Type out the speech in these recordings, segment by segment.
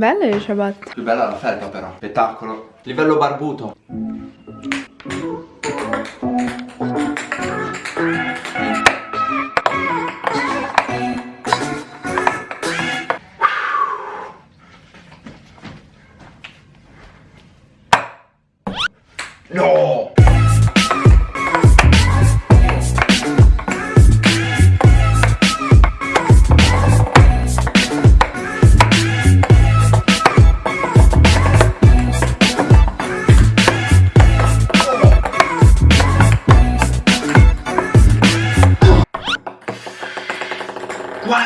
Belle le ciabatte. Più bella la felpa però. Spettacolo. Livello barbuto. No!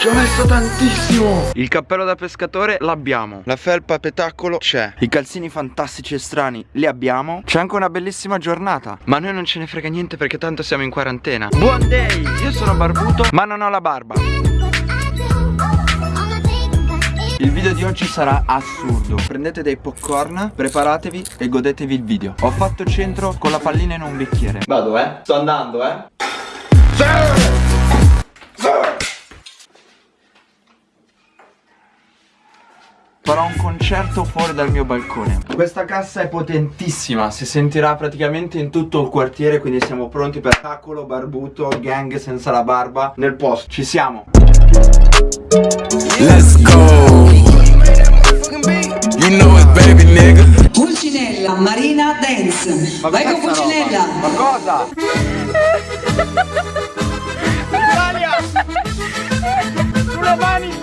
Ci ho messo tantissimo! Il cappello da pescatore l'abbiamo. La felpa petacolo c'è. I calzini fantastici e strani li abbiamo. C'è anche una bellissima giornata. Ma a noi non ce ne frega niente perché tanto siamo in quarantena. Buon day! Io sono barbuto. Ma non ho la barba. Il video di oggi sarà assurdo. Prendete dei popcorn, preparatevi e godetevi il video. Ho fatto centro con la pallina in un bicchiere. Vado eh, sto andando eh Farò un concerto fuori dal mio balcone Questa cassa è potentissima Si sentirà praticamente in tutto il quartiere Quindi siamo pronti per tacolo, barbuto, gang senza la barba Nel posto, ci siamo Let's go. You know it, baby nigga. Pulcinella, Marina Dance. Vai con Pulcinella. Ma cosa? Italia! Sulle mani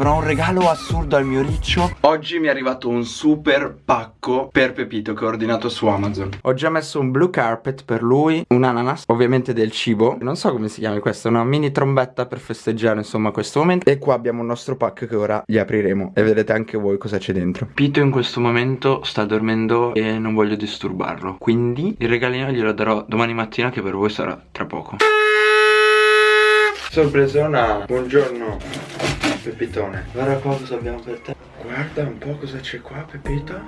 Farò un regalo assurdo al mio riccio. Oggi mi è arrivato un super pacco per Pepito che ho ordinato su Amazon. Ho già messo un blue carpet per lui Un ananas, ovviamente del cibo. Non so come si chiama questa, una mini trombetta per festeggiare insomma questo momento. E qua abbiamo il nostro pack che ora gli apriremo. E vedete anche voi cosa c'è dentro. Pito in questo momento sta dormendo e non voglio disturbarlo. Quindi il regalino glielo darò domani mattina che per voi sarà tra poco. Sorpresona, buongiorno Pepitone. Guarda qua cosa abbiamo per te. Guarda un po' cosa c'è qua Pepito.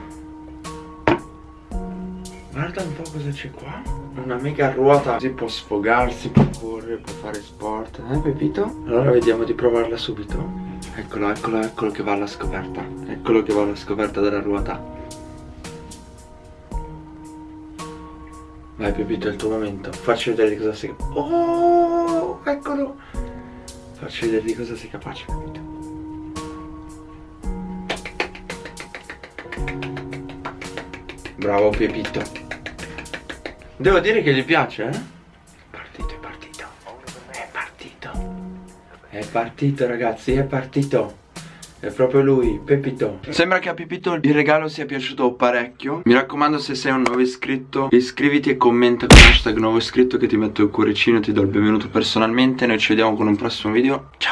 Guarda un po' cosa c'è qua. Una mega ruota. Si può sfogarsi, può correre, può fare sport Eh Pepito? Allora vediamo di provarla subito. Eccolo, eccolo, eccolo che va alla scoperta. Eccolo che va alla scoperta della ruota. Vai Pepito, è il tuo momento. Facci vedere cosa sei Oh, eccolo Facci vedere di cosa sei capace Pepito Bravo Pepito. Devo dire che gli piace, eh? È partito, è partito. È partito. È partito ragazzi, è partito è proprio lui, Pepito. Sembra che a Pepito il regalo sia piaciuto parecchio. Mi raccomando se sei un nuovo iscritto Iscriviti e commenta con hashtag nuovo iscritto Che ti metto il cuoricino e ti do il benvenuto personalmente. Noi ci vediamo con un prossimo video. Ciao